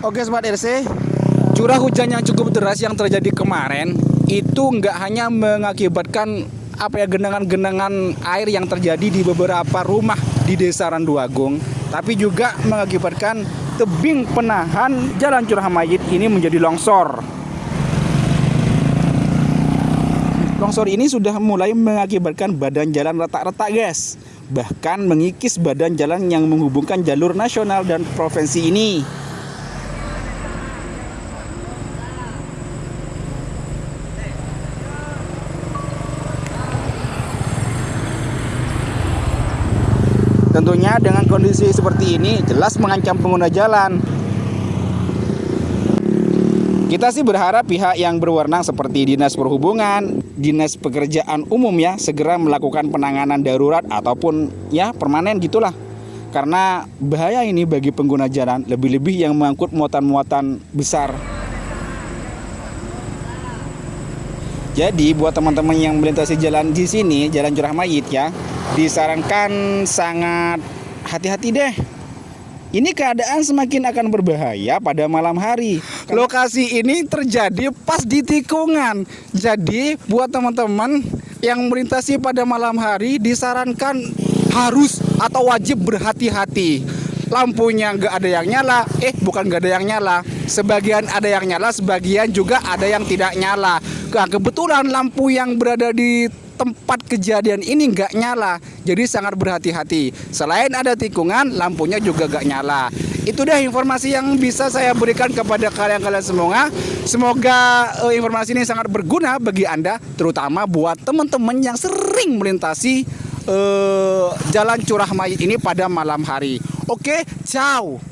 Oke Sobat RC, curah hujan yang cukup deras yang terjadi kemarin itu nggak hanya mengakibatkan apa ya genangan-genangan air yang terjadi di beberapa rumah di Desa Randuagung, tapi juga mengakibatkan tebing penahan Jalan Curah Mayit ini menjadi longsor. Longsor ini sudah mulai mengakibatkan badan jalan retak-retak, guys. Bahkan mengikis badan jalan yang menghubungkan jalur nasional dan provinsi ini. Tentunya dengan kondisi seperti ini jelas mengancam pengguna jalan. Kita sih berharap pihak yang berwenang seperti Dinas Perhubungan, Dinas Pekerjaan Umum ya segera melakukan penanganan darurat ataupun ya permanen gitulah. Karena bahaya ini bagi pengguna jalan, lebih-lebih yang mengangkut muatan-muatan besar. Jadi buat teman-teman yang melintasi jalan di sini, Jalan Curah Mayit ya, disarankan sangat hati-hati deh. Ini keadaan semakin akan berbahaya pada malam hari. Lokasi ini terjadi pas di tikungan. Jadi buat teman-teman yang melintasi pada malam hari disarankan harus atau wajib berhati-hati. Lampunya nggak ada yang nyala, eh bukan nggak ada yang nyala. Sebagian ada yang nyala, sebagian juga ada yang tidak nyala. Nah, kebetulan lampu yang berada di tempat kejadian ini nggak nyala. Jadi sangat berhati-hati. Selain ada tikungan lampunya juga nggak nyala. Itu deh informasi yang bisa saya berikan kepada kalian-kalian semua. Semoga uh, informasi ini sangat berguna bagi anda terutama buat teman-teman yang sering melintasi uh, jalan curah mayit ini pada malam hari. Oke ciao